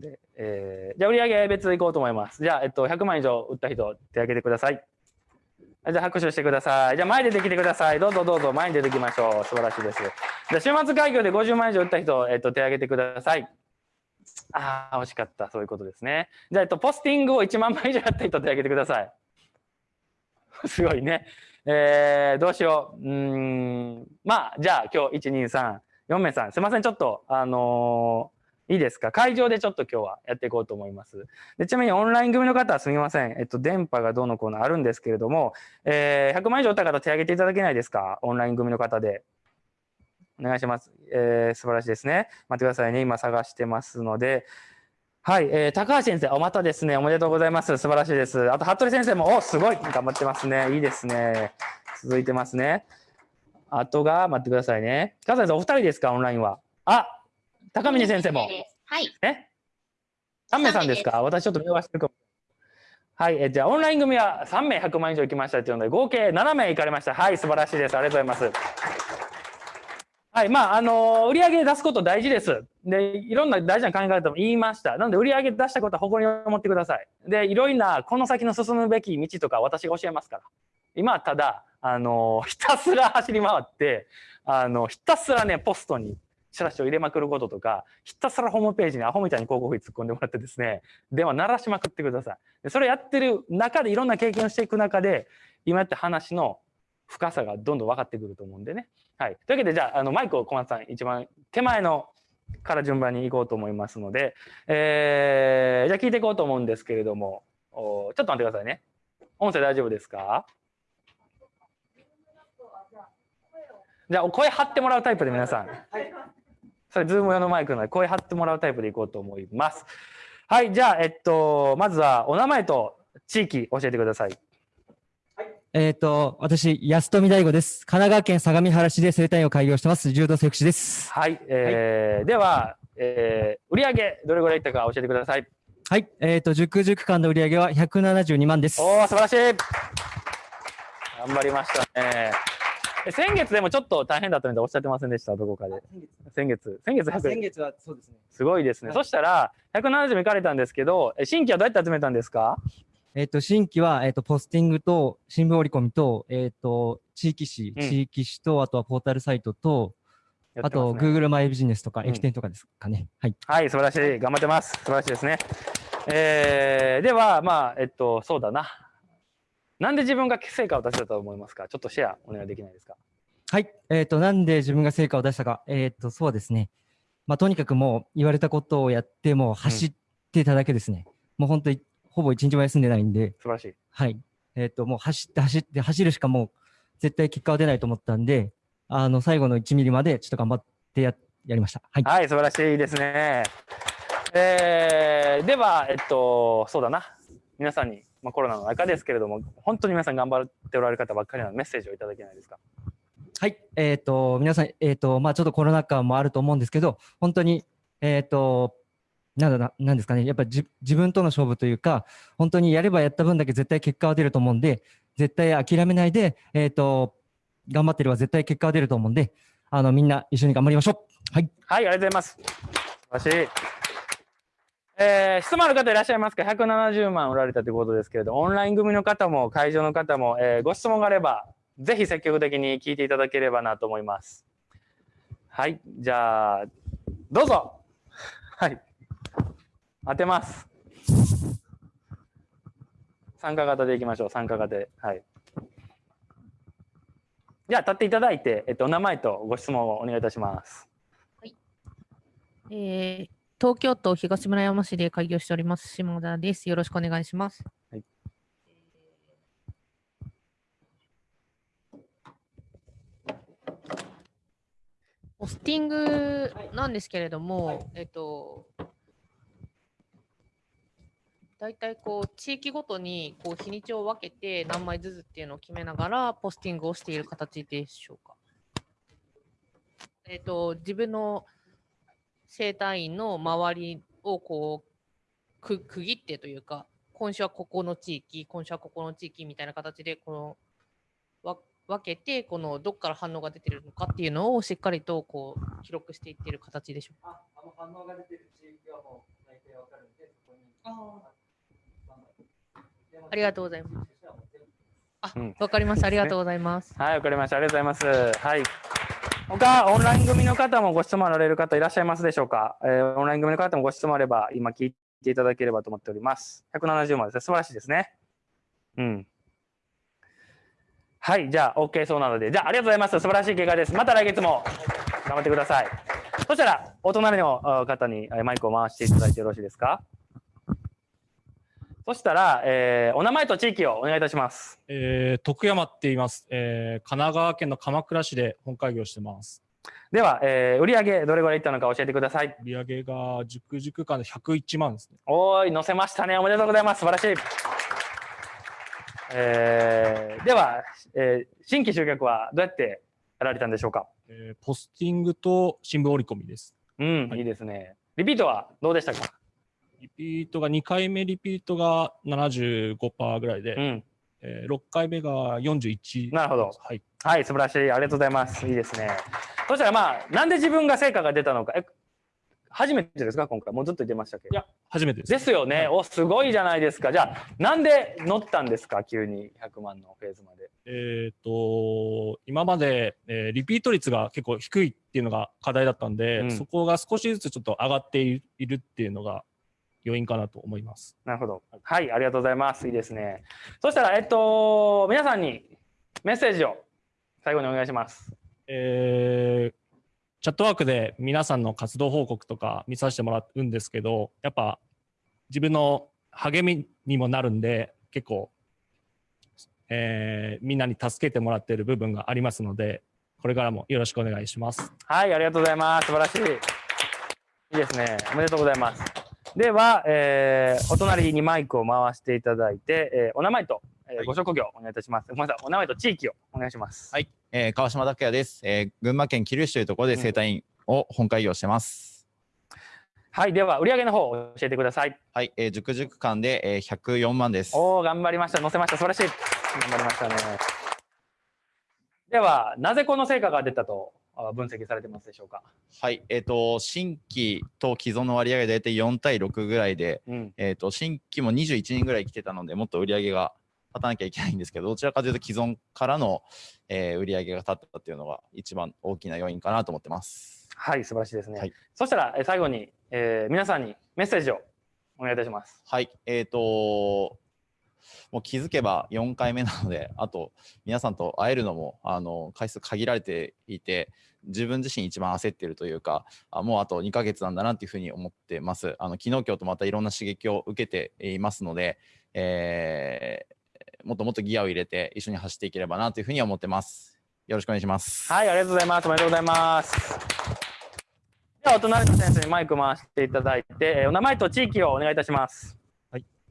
で、えー、じゃあ売上別いこうと思います。じゃあ、えっと、100万以上売った人、手挙げてください。じゃあ拍手してください。じゃあ前出てきてください。どうぞどうぞ前に出てきましょう。素晴らしいです。じゃあ週末開業で50万以上売った人、えっと、手挙げてください。ああ、惜しかった。そういうことですね。じゃあ、えっと、ポスティングを1万枚以上やった人、手挙げてください。すごいね。えー、どうしよう。うん。まあ、じゃあ今日、1、2、3、4名さん。すいません。ちょっと、あのーいいですか？会場でちょっと今日はやっていこうと思います。でちなみにオンライン組の方はすみません。えっと、電波がどうのこうのあるんですけれども、えー、100万以上打った方手挙げていただけないですか？オンライン組の方で。お願いします。えー、素晴らしいですね。待ってくださいね。今探してますので。はい、えー、高橋先生、おまたですね。おめでとうございます。素晴らしいです。あと、服部先生も、おすごい頑張ってますね。いいですね。続いてますね。あとが、待ってくださいね。笠井さん、お二人ですか？オンラインは。あ高峰先生も。はい。え？3名さんですか？私ちょっと見逃してるかも。はい、えじゃあオンライン組は3名100万以上行きましたというので合計7名行かれました。はい、素晴らしいです。ありがとうございます。はい、まあ、あの売上出すこと大事です。で、いろんな大事な考え方も言いました。なので、売上出したことは誇りに思ってください。で、いろいろな、この先の進むべき道とか私が教えますから。今はただ、あのひたすら走り回って、あのひたすらね、ポストにチラシを入れまくることとか、ひたすらホームページにアホみたいに広告費突っ込んでもらってですね、電話鳴らしまくってください。でそれやってる中でいろんな経験をしていく中で、今やった話の深さがどんどん分かってくると思うんでね。はい。というわけで、じゃあ、あのマイクを小松さん、一番手前のから順番に行こうと思いますので、えー、じゃあ聞いていこうと思うんですけれども、おちょっと待ってくださいね。音声大丈夫ですか？じゃあ、声張ってもらうタイプで皆さん。それ、ズーム用のマイクなので、声張ってもらうタイプでいこうと思います。はい、じゃあ、えっと、まずはお名前と地域教えてください。えっ、と、私、安富大吾です。神奈川県相模原市で生態院を開業してます、柔道整復師です。はい、えーでは、えー、売上どれぐらいいったか教えてください。はい。えっ、と、塾塾間の売り上げは172万です。おお、素晴らしい。頑張りましたね。え先月でもちょっと大変だったのでおっしゃってませんでした、どこかで。先月、先月100先月はそうですね。すごいですね。はいそしたら、170行かれたんですけど、え新規はどうやって集めたんですか？えっ、と、新規は、えっ、と、ポスティングと、新聞折り込みと、えっ、と、地域紙、うん地域紙と、あとはポータルサイトと、あと、Google マイビジネスとか、うん駅店とかですかね。はい。はい、素晴らしい。頑張ってます。素晴らしいですね。えー、では、まあ、えっと、そうだな。なんで自分が成果を出せたと思いますか？ちょっとシェアお願いできないですか？はい。えっ、と、なんで自分が成果を出したか？えっ、と、そうですね。まあ、とにかくもう言われたことをやって、もう走ってただけですね。もう本当に、ほぼ一日も休んでないんで、素晴らしい。はい。えっ、と、もう走って走って走るしかもう絶対結果は出ないと思ったんで、あの、最後の1ミリまでちょっと頑張ってや、やりました。はい。はい、素晴らしいですね。えー、では、えっと、そうだな。皆さんに、まあ、コロナの中ですけれども、本当に皆さん頑張っておられる方ばっかりなので、メッセージをいただけないですか？はい。えっ、と、皆さん、えっ、と、まあちょっとコロナ禍もあると思うんですけど、本当に、えっ、と、なんだな、なんですかね。やっぱじ自分との勝負というか、本当にやればやった分だけ絶対結果は出ると思うんで、絶対諦めないで、えっ、と、頑張ってれば絶対結果は出ると思うんで、あの、みんな一緒に頑張りましょう。はい。はい、ありがとうございます。素晴らしい。えー質問ある方いらっしゃいますか ?170 万売られたということですけれど、オンライン組の方も会場の方も、えーご質問があれば、ぜひ積極的に聞いていただければなと思います。はい、じゃあ、どうぞ。はい。当てます。参加型でいきましょう、参加型で。はい。じゃあ、立っていただいて、えっと、お名前とご質問をお願いいたします。はいえー東京都東村山市で開業しております島田です。よろしくお願いします。はいポスティングなんですけれども、えっと、大体こう地域ごとにこう日にちを分けて何枚ずつっていうのを決めながらポスティングをしている形でしょうか。えっと、自分の整体院の周りをこう区切ってというか今週はここの地域今週はここの地域みたいな形でこの分けてこのどこから反応が出てるのかっていうのをしっかりとこう記録していってる形でしょうか。あの反応が出てる地域はもう大体わかるんでそこにあありがとうございます。あ、わ、かりました。ありがとうございます。はい、わかりました。ありがとうございます。はい。他、オンライン組の方もご質問あられる方いらっしゃいますでしょうか、えーオンライン組の方もご質問あれば、今聞いていただければと思っております。170万ですね。素晴らしいですね。うん。はい、じゃあ、OK そうなので、じゃあ、ありがとうございます。素晴らしい結果です。また来月も頑張ってください。そしたら、お隣の方にマイクを回していただいてよろしいですか？そしたら、えーお名前と地域をお願いいたします。えー徳山って言います、えー神奈川県の鎌倉市で本会議をしてます。では、えー売上どれぐらいいったのか教えてください。売上が熟々間で101万ですね。おーい、載せましたね。おめでとうございます。素晴らしい。えーでは、えー新規集客はどうやってやられたんでしょうかえーポスティングと新聞折り込みです。うん、はいいいですね。リピートはどうでしたかリピートが2回目リピートが75%ぐらいで、うん。えー6回目が41。なるほどはい。はい、素晴らしい。ありがとうございます。いいですね。そしたらまあ、なんで自分が成果が出たのか。え、初めてですか？今回。もうずっと言ってましたけど。いや、初めてです。ですよね。お、すごいじゃないですか。じゃあ、なんで乗ったんですか？急に100万のフェーズまで。えっ、と、今まで、えーリピート率が結構低いっていうのが課題だったんで、うんそこが少しずつちょっと上がっていいるっていうのが要因かなと思います。なるほど。はい、ありがとうございます。いいですね。そしたら、えっと、皆さんにメッセージを最後にお願いします。えーチャットワークで皆さんの活動報告とか見させてもらうんですけど、やっぱ自分の励みにもなるんで、結構、えーみんなに助けてもらっている部分がありますので、これからもよろしくお願いします。はい、ありがとうございます。素晴らしい。いいですね。おめでとうございます。では、えーお隣にマイクを回していただいて、えーお名前と、えーはいご職業お願いいたします。ごめんなさい。お名前と地域をお願いします。はい、えー川島拓也です、えー群馬県桐生市というところで生態院を本会議をしてます。はい、では、売上の方を教えてください。はい、えー、熟々間で、えー、104万です。おお、頑張りました。載せました。素晴らしい。頑張りましたね。では、なぜこの成果が出たとあ分析されてますでしょうか？はい、えっ、と新規と既存の割合が大体4対6ぐらいで、うん。えっ、と新規も21人ぐらい来てたのでもっと売り上げが立たなきゃいけないんですけど、どちらかというと既存からの、えー売り上げが立ったっていうのが一番大きな要因かなと思ってます。はい、素晴らしいですね。はいそしたら、え最後に、えー皆さんにメッセージをお願いいたします。はい、えっ、ともう気づけば4回目なので、あと皆さんと会えるのもあの回数限られていて、自分自身一番焦っているというか、あもうあと2ヶ月なんだなっていうふうに思ってます。あの昨日今日とまたいろんな刺激を受けていますので、えーもっともっとギアを入れて一緒に走っていければなというふうに思ってます。よろしくお願いします。はい、ありがとうございます。おめでとうございます。では、お隣の先生にマイク回していただいて、えーお名前と地域をお願いいたします。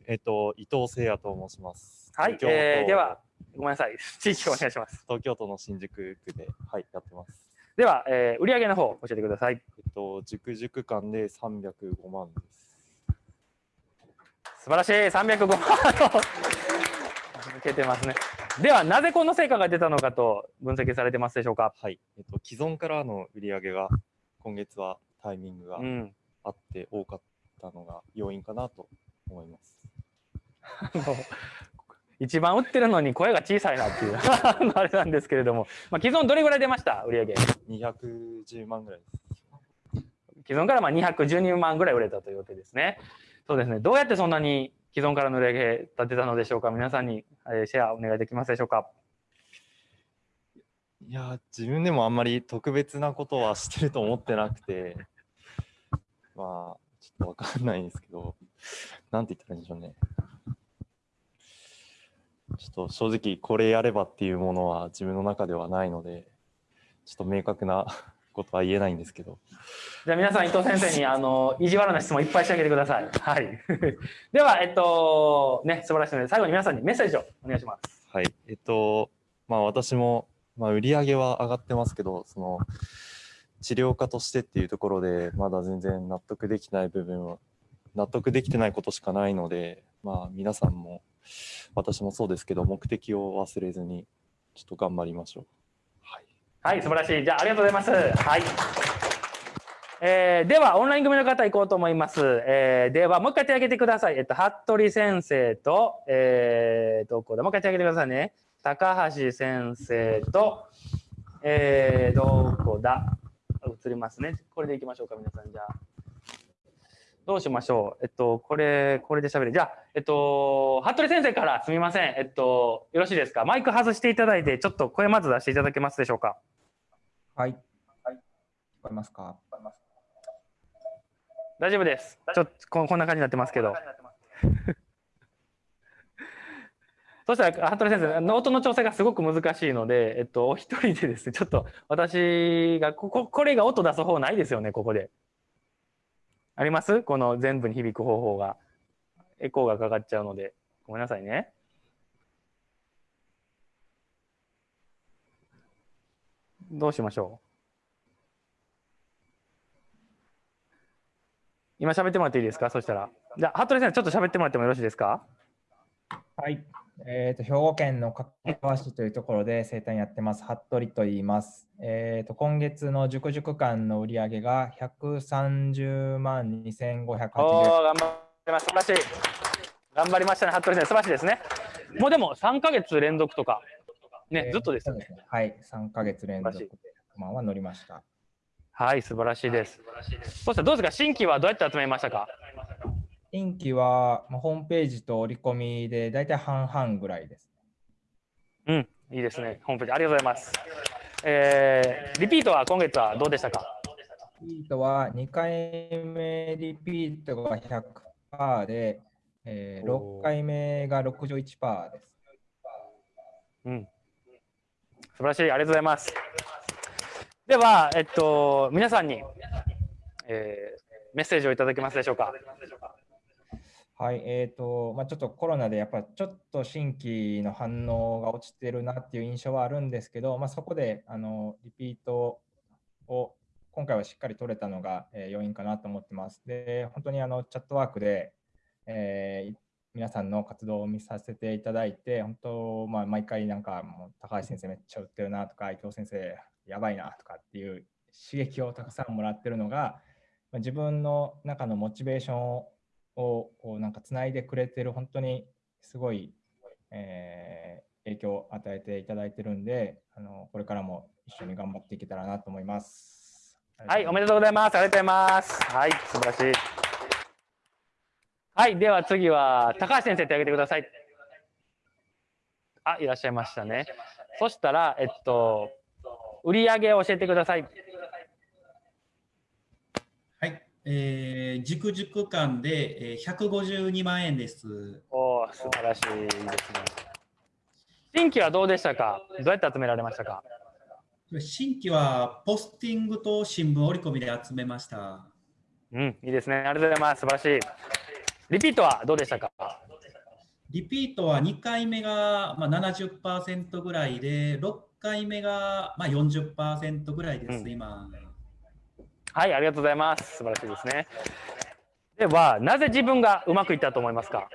えっと、伊藤誠也と申します。はい、東京都えーでは、ごめんなさい。地域をお願いします。東京都の新宿区で、はい、やってます。では、えー売上の方、教えてください。えっと、熟々間で305万です。素晴らしい。305万の抜けてますね。では、なぜこの成果が出たのかと分析されてますでしょうか？はい。えっと、既存からの売り上げが、今月はタイミングがうん。あって多かったのが要因かなと思います。一番売ってるのに声が小さいなっていう あれなんですけれども、まあ、既存どれぐらい出ました？売上210万ぐらいです。既存からまあ212万ぐらい売れたというわけですね。そうですね。どうやってそんなに既存からの売り上げ立てたのでしょうか？皆さんにえーシェアお願いできますでしょうか？いやー、自分でもあんまり特別なことはしてると思ってなくて、まあ、ちょっとわかんないんですけど、なんて言ったらいいんでしょうね。ちょっと正直これやればっていうものは自分の中ではないので、ちょっと明確な ことは言えないんですけど、じゃあ皆さん伊藤先生に あの意地悪な質問いっぱいしてあげてください。はい。では、えっと、ね、素晴らしいので、最後に皆さんにメッセージをお願いします。はい。えっと、まあ私も、まあ売り上げは上がってますけど、その、治療家としてっていうところで、まだ全然納得できない部分は、納得できてないことしかないので、まあ皆さんも、私もそうですけど、目的を忘れずに、ちょっと頑張りましょう。はい。はい、素晴らしい。じゃあ、ありがとうございます。はい。えーでは、オンライン組の方行こうと思います。えーでは、もう一回手を挙げてください。えっと、服部先生と、えー、どこだ？もう一回手を挙げてくださいね。高橋先生と、えー、どこだ？映りますね。これでいきましょうか、皆さん。じゃあ。どうしましょう。えっと、これ、これで喋る。じゃあ、えっと、服部先生からすみません。えっと、よろしいですか？マイク外していただいて、ちょっと声まず出していただけますでしょうか？はい。はい。聞こえますか？大丈夫です。ちょっとここんな感じになってますけど。そしたら、服部先生、音の調整がすごく難しいので、えっと、お一人でですね、ちょっと私が、こここれが音出す方ないですよね、ここで。あります？この全部に響く方法が。エコーがかかっちゃうので、ごめんなさいね。どうしましょう？今喋ってもらっていいですか？そしたら。じゃあ、服部先生、ちょっと喋ってもらってもよろしいですか？はい。えっ、と、兵庫県の加川市というところで生誕やってます、服部と言います。えっ、と、今月の塾塾間の売り上げが130万2580おー、頑張りました。素晴らしい。頑張りましたね、服部先生。素晴らしいですね。もうでも3ヶ月連続とか、ね、えーずっとですよね。そうはい。3ヶ月連続で素晴100万は乗りました。はい、素晴らしいです。そしてどうですか、新規はどうやって集めましたか？新規は、まあ、ホームページと折り込みで大体半々ぐらいです。うん、いいですね。ホームページ、ありがとうございます。えー、リピートは今月はどうでしたか？リピートは2回目リピートが100%で、えー6回目が61%です。うん。素晴らしい、ありがとうございます。では、えっと、皆さんに、えーメッセージをいただけますでしょうか？はい、えっ、と、まあ、ちょっとコロナでやっぱちょっと新規の反応が落ちてるなっていう印象はあるんですけど、まあ、そこであのリピートを今回はしっかり取れたのが、えー要因かなと思ってます。で、本当にあのチャットワークで、えー皆さんの活動を見させていただいて、本当、まあ、毎回なんかもう高橋先生めっちゃ売ってるなとか、伊藤先生やばいなとかっていう刺激をたくさんもらってるのが、まあ自分の中のモチベーションををこうなんかつないでくれてる本当にすごい、えー影響を与えていただいてるんであのこれからも一緒に頑張っていけたらなと思います。はい、おめでとうございます。ありがとうございます。はい、素晴らしい。はい、では次は高橋先生手挙げてください。あ、いらっしゃいましたね。そしたら、えっと、売上を教えてください。はい、えー、塾塾間で、えー、152万円です。おー素晴らしいですね。新規はどうでしたか？どうやって集められましたか？新規はポスティングと新聞折り込みで集めました。うん、いいですね。ありがとうございます。素晴らしい。リピートはどうでしたか？リピートは2回目が、まあ、70%ぐらいで、6回目が、まあ、40%ぐらいです、うん今。はい、ありがとうございます。素晴らしいですね。では、なぜ自分がうまくいったと思いますか？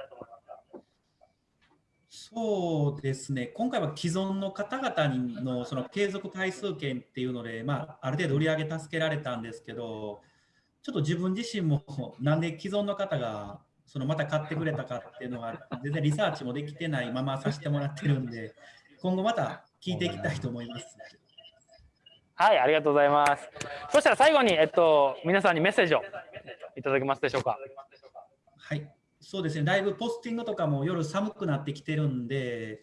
そうですね、今回は既存の方々のその継続回数券っていうので、まあ、ある程度売り上げ助けられたんですけど、ちょっと自分自身もなんで既存の方がそのまた買ってくれたかっていうのが全然リサーチもできてないままさせてもらってるんで、今後また聞いていきたいと思います。はい、ありがとうございます。そしたら最後に、えっと、皆さんにメッセージをいただけますでしょうか？はい、そうですね、だいぶポスティングとかも夜寒くなってきてるんで、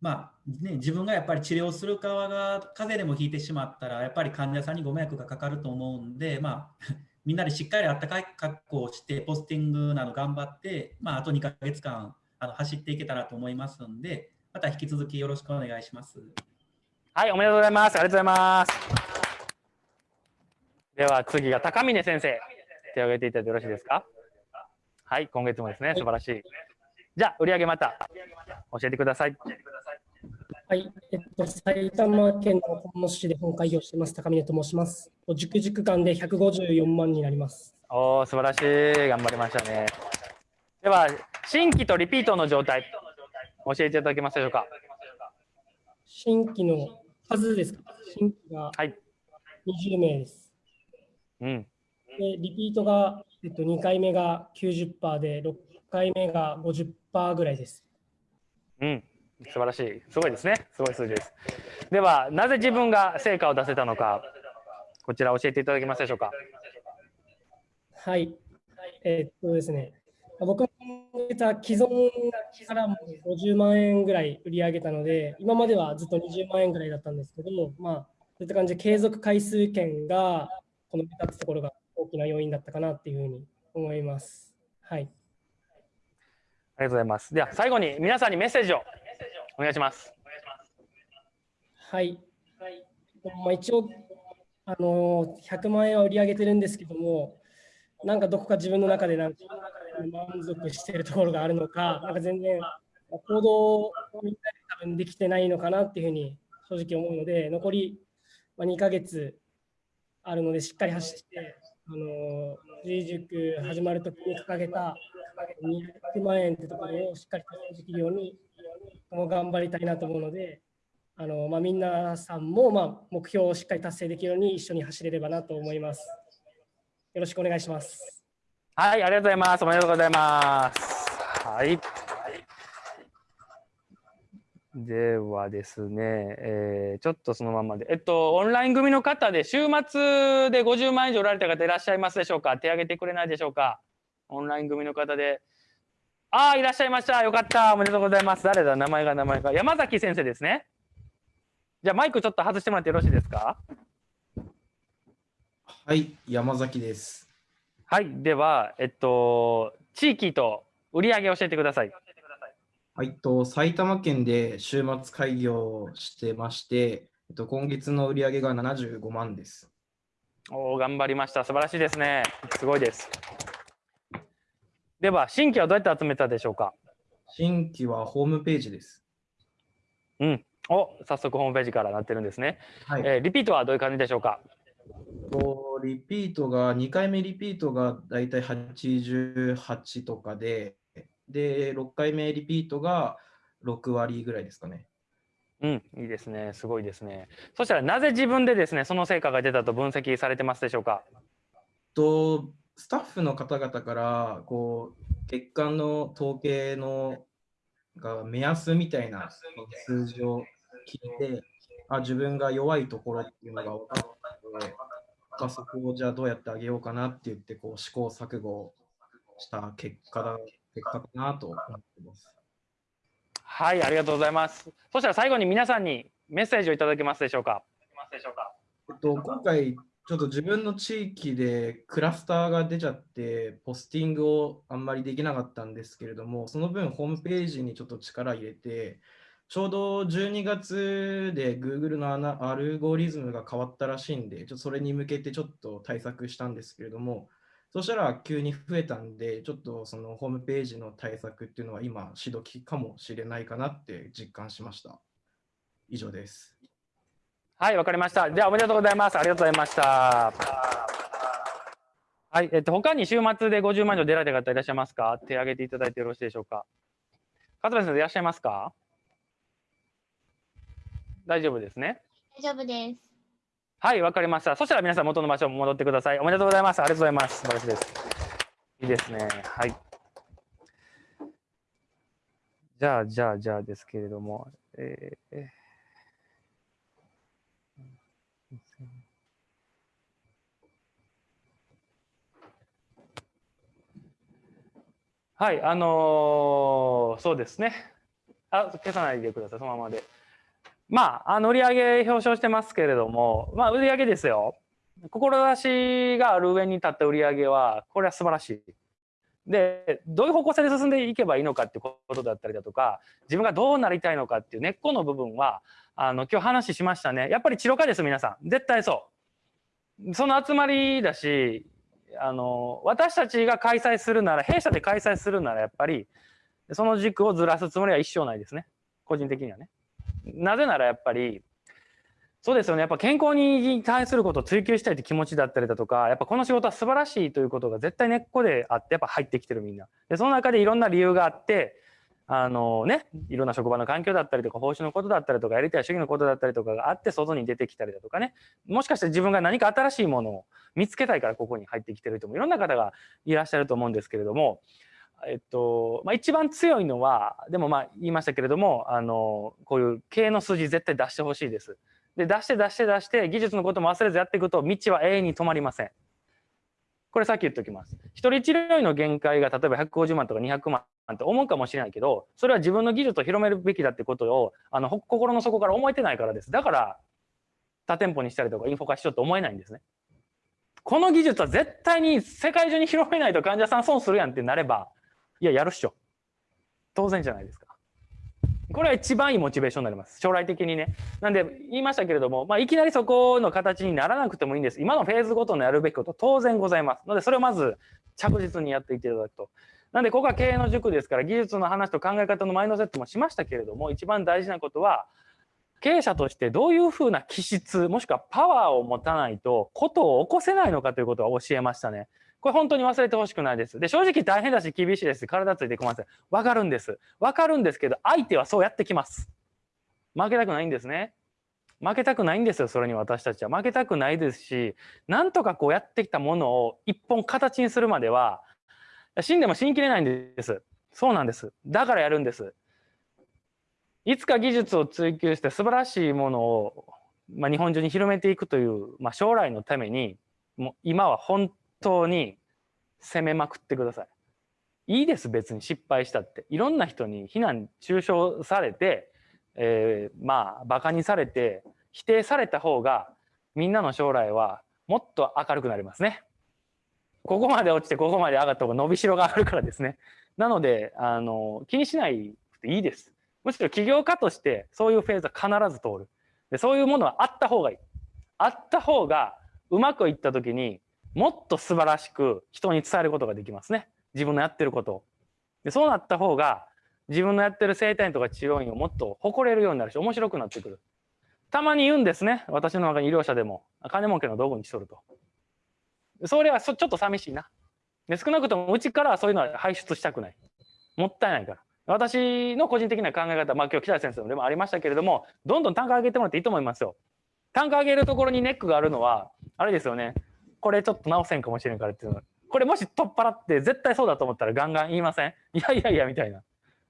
まあね、自分がやっぱり治療する側が風邪でもひいてしまったら、やっぱり患者さんにご迷惑がかかると思うんで、まあ、みんなでしっかりあったかい格好をして、ポスティングなど頑張って、まあ、あと2ヶ月間あの走っていけたらと思いますので、また引き続きよろしくお願いします。はい、おめでとうございます。ありがとうございます。では次が高峰先生、手を挙げていただいてよろしいですか？はい、今月もですね、素晴らしい。じゃあ、売上また教えてください。はい、えっと、埼玉県の本野市で本会議をしています、高峰と申します。塾塾間で154万になります。おー、素晴らしい。頑張りましたね。では、新規とリピートの状態、教えていただけますでしょうか？新規の数ですか？新規がはい。20名です。うん。でリピートが、えっと、2回目が90%で、6回目が50%ぐらいです。うん、素晴らしい。すごいですね。すごい数字です。では、なぜ自分が成果を出せたのか、こちら教えていただけますでしょうか？はい。えっとですね、僕もた既存からも50万円ぐらい売り上げたので、今まではずっと20万円ぐらいだったんですけど、まあ、そういった感じで継続回数券がこの目立つところが大きな要因だったかなっていうふうに思います。はい。ありがとうございます。では、最後に皆さんにメッセージをお願いします。はい。まあ、一応、あの100万円は売り上げてるんですけども、なんかどこか自分の中でなんか満足しているところがあるのか、なんか全然行動をみんなで多分できてないのかなっていうふうに正直思うので、残り2ヶ月あるので、しっかり走って、あの G 塾始まるときに掲げた200万円ってところをしっかり達成できるように、も頑張りたいなと思うので、あのまあ、皆さんもまあ目標をしっかり達成できるように一緒に走れればなと思います。よろしくお願いします。はい、ありがとうございます。おめでとうございます。はい。ではですね、えーちょっとそのままで、えっと、オンライン組の方で、週末で50万以上おられた方いらっしゃいますでしょうか？手挙げてくれないでしょうか？オンライン組の方で。ああ、いらっしゃいました。よかった。おめでとうございます。誰だ？名前が名前が。山崎先生ですね。じゃあマイクちょっと外してもらってよろしいですか？はい、山崎です。はい。では、えっと、地域と売り上げ教えてください。はい、と埼玉県で週末開業してまして、えっと、今月の売り上げが75万です。おお、頑張りました。素晴らしいですね。すごいです。では、新規はどうやって集めたでしょうか？新規はホームページです。うん。お、早速ホームページからなってるんですね。はいえーリピートはどういう感じでしょうか？とリピートが、2回目リピートがだいたい88とかで、で、6回目リピートが6割ぐらいですかね。うん、いいですね。すごいですね。そしたら、なぜ自分でですね、その成果が出たと分析されてますでしょうか？とスタッフの方々からこう月間の統計のが目安みたいな数字を聞いてあ自分が弱いところっていうのが分かっそこをじゃあどうやってあげようかなって言ってこう試行錯誤した結果だ結果かなと思ってます。はい、ありがとうございます。そしたら最後に皆さんにメッセージをいただけますでしょうか？えっと、今回、ちょっと自分の地域でクラスターが出ちゃって、ポスティングをあんまりできなかったんですけれども、その分、ホームページにちょっと力入れて、ちょうど12月で Google のアルゴリズムが変わったらしいんで、ちょっとそれに向けてちょっと対策したんですけれども、そしたら急に増えたんで、ちょっとそのホームページの対策っていうのは今、しどきかもしれないかなって実感しました。以上です。はい、わかりました。じゃあ、おめでとうございます。ありがとうございました。はい、えっと、他に週末で50万以上出られた方いらっしゃいますか？手挙げていただいてよろしいでしょうか？勝部先生いらっしゃいますか？大丈夫ですね？大丈夫です。はい、わかりました。そしたら皆さん元の場所に戻ってください。おめでとうございます。ありがとうございます。素晴らしいです。いいですね。はい。じゃあ、じゃあ、じゃあですけれども、えーえーはい、あのーそうですね。あ、消さないでください、そのままで。まあ、あの売上表彰してますけれども、まあ、売上ですよ。志がある上に立った売上は、これは素晴らしい。で、どういう方向性で進んでいけばいいのかってことだったりだとか、自分がどうなりたいのかっていう根っこの部分は、あの、今日話しましたね。やっぱり治療家です、皆さん。絶対そう。その集まりだし、あの、私たちが開催するなら、弊社で開催するなら、やっぱり、その軸をずらすつもりは一生ないですね。個人的にはね。なぜならやっぱり、そうですよね。やっぱ健康に対することを追求したいという気持ちだったりだとか、やっぱこの仕事は素晴らしいということが絶対根っこであって、やっぱ入ってきてるみんな。で、その中でいろんな理由があって、あのね、いろんな職場の環境だったりとか、報酬のことだったりとか、やりたい主義のことだったりとかがあって、外に出てきたりだとかね、もしかして自分が何か新しいものを見つけたいからここに入ってきてる人もいろんな方がいらっしゃると思うんですけれども、えっと、まあ、一番強いのは、でもまあ言いましたけれども、あの、こういう経営の数字絶対出してほしいです。で、出して出して出して、技術のことも忘れずやっていくと、道は永遠に止まりません。これさっき言っておきます。一人治療医の限界が例えば150万とか200万って思うかもしれないけど、それは自分の技術を広めるべきだってことを、あの、心の底から思えてないからです。だから、多店舗にしたりとかインフォ化しようと思えないんですね。この技術は絶対に世界中に広めないと患者さん損するやんってなれば、いや、やるっしょ。当然じゃないですか。これは一番いいモチベーションになります。将来的にね。なんで、言いましたけれども、まあ、いきなりそこの形にならなくてもいいんです。今のフェーズごとのやるべきこと当然ございます。ので、それをまず着実にやっていただくと。なんで、ここは経営の塾ですから、技術の話と考え方のマインドセットもしましたけれども、一番大事なことは、経営者としてどういうふうな気質、もしくはパワーを持たないと、ことを起こせないのかということを教えましたね。これ本当に忘れてほしくないです。で、正直大変だし厳しいです。体ついてこません。わかるんです。わかるんですけど、相手はそうやってきます。負けたくないんですね。負けたくないんですよ、それに私たちは。負けたくないですし、なんとかこうやってきたものを一本形にするまでは、死んでも死にきれないんです。そうなんです。だからやるんです。いつか技術を追求して素晴らしいものを、まあ、日本中に広めていくという、まあ、将来のために、もう今は本当に攻めまくってください。いいです、別に失敗したって。いろんな人に非難、中傷されて、えー、まあ、馬鹿にされて、否定された方が、みんなの将来はもっと明るくなりますね。ここまで落ちて、ここまで上がった方が伸びしろがあるからですね。なので、あの、気にしないくていいです。むしろ起業家として、そういうフェーズは必ず通る。でそういうものはあった方がいい。あった方が、うまくいった時に、もっと素晴らしく人に伝えることができますね。自分のやってることを。でそうなった方が、自分のやってる生体院とか治療院をもっと誇れるようになるし、面白くなってくる。たまに言うんですね。私の中に医療者でも。金儲けの道具にしとると。それはちょっと寂しいな。で少なくともうちからはそういうのは排出したくない。もったいないから。私の個人的な考え方、まあ今日北谷先生のでもありましたけれども、どんどん単価上げてもらっていいと思いますよ。単価上げるところにネックがあるのは、あれですよね。これちょっと直せんかもしれんからっていうのこれもし取っ払って絶対そうだと思ったらガンガン言いません？いやいやいやみたいな。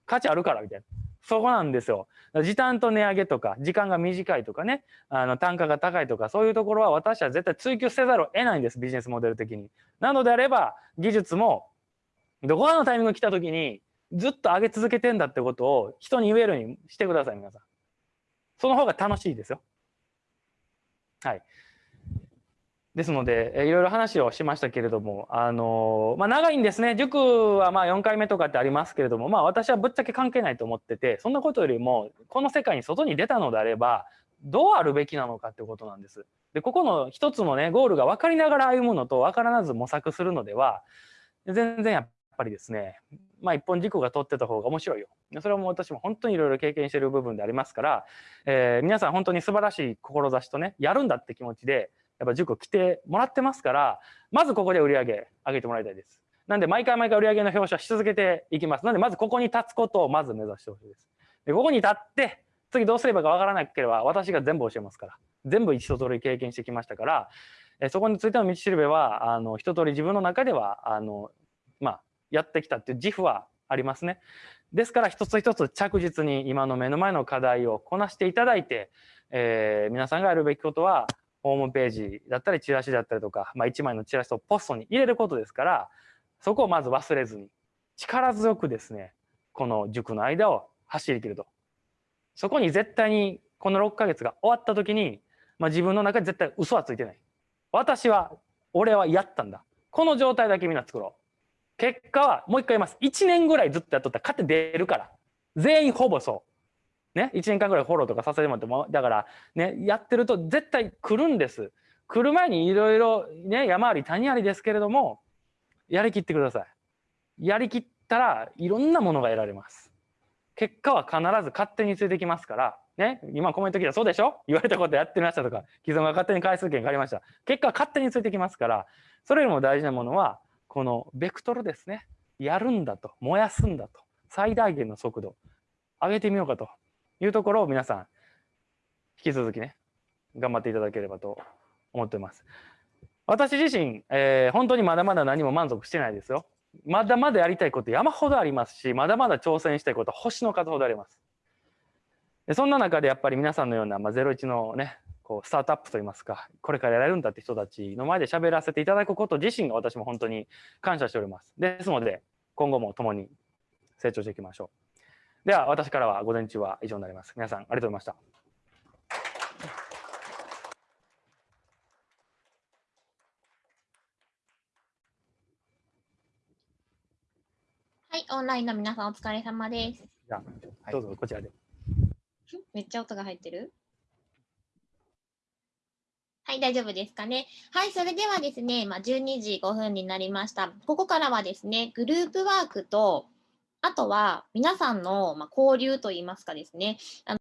価値あるからみたいな。そこなんですよ。時短と値上げとか、時間が短いとかね、あの単価が高いとか、そういうところは私は絶対追求せざるを得ないんです、ビジネスモデル的に。なのであれば、技術も、どこかのタイミング来た時に、ずっと上げ続けてんだってことを人に言えるようにしてください、皆さん。その方が楽しいですよ。はい。ですので、えいろいろ話をしましたけれども、あのまあ、長いんですね。塾はまあ4回目とかってありますけれども、まあ、私はぶっちゃけ関係ないと思ってて、そんなことよりも、この世界に外に出たのであれば、どうあるべきなのかってことなんです。で、ここの一つのね、ゴールが分かりながら歩むのと分からず模索するのでは、全然やっぱりですね、まあ一本軸が取ってた方が面白いよ。それはもう私も本当にいろいろ経験してる部分でありますから、えー、皆さん本当に素晴らしい志とね、やるんだって気持ちで、やっぱ塾来てもらってますから、まずここで売り上げ上げてもらいたいです。なんで毎回毎回売り上げの表彰し続けていきます。なんでまずここに立つことをまず目指してほしいです。で、ここに立って、次どうすればかわからなければ私が全部教えますから。全部一通り経験してきましたから、えそこについての道しるべは、あの、一通り自分の中では、あの、まあ、やってきたっていう自負はありますね。ですから一つ一つ着実に今の目の前の課題をこなしていただいて、えー、皆さんがやるべきことはホームページだったりチラシだったりとか、まあ、1枚のチラシをポストに入れることですからそこをまず忘れずに力強くですねこの塾の間を走り切ると。そこに絶対にこの6ヶ月が終わった時に、まあ、自分の中で絶対嘘はついてない。私は俺はやったんだ。この状態だけみんな作ろう。結果はもう一回言います。1年ぐらいずっとやっとった。ら勝って出るから。全員ほぼそう。ね、1年間ぐらいフォローとかさせてもらっても、だから、ね、やってると絶対来るんです。来る前にいろいろね、山あり谷ありですけれども、やりきってください。やりきったらいろんなものが得られます。結果は必ず勝手についてきますから、ね、今コメント聞いたそうでしょ？言われたことやってみましたとか、既存が勝手に回数券借りました。結果は勝手についてきますから、それよりも大事なものは、このベクトルですね。やるんだと、燃やすんだと。最大限の速度上げてみようかというところを皆さん引き続きね頑張っていただければと思っています。私自身、えー本当にまだまだ何も満足してないですよ。まだまだやりたいこと山ほどありますしまだまだ挑戦したいこと星の数ほどあります。でそんな中でやっぱり皆さんのような、まあ、01のねこうスタートアップといいますかこれからやれるんだって人たちの前で喋らせていただくこと自身が私も本当に感謝しております。ですので今後も共に成長していきましょう。では私からは午前中は以上になります。皆さんありがとうございました。はい、オンラインの皆さんお疲れ様です。じゃあどうぞこちらで。めっちゃ音が入ってる？はい、大丈夫ですかね？はい、それではですね、まあ、12時5分になりました。ここからはですね、グループワークと、あとは皆さんのま交流といいますかですね、あの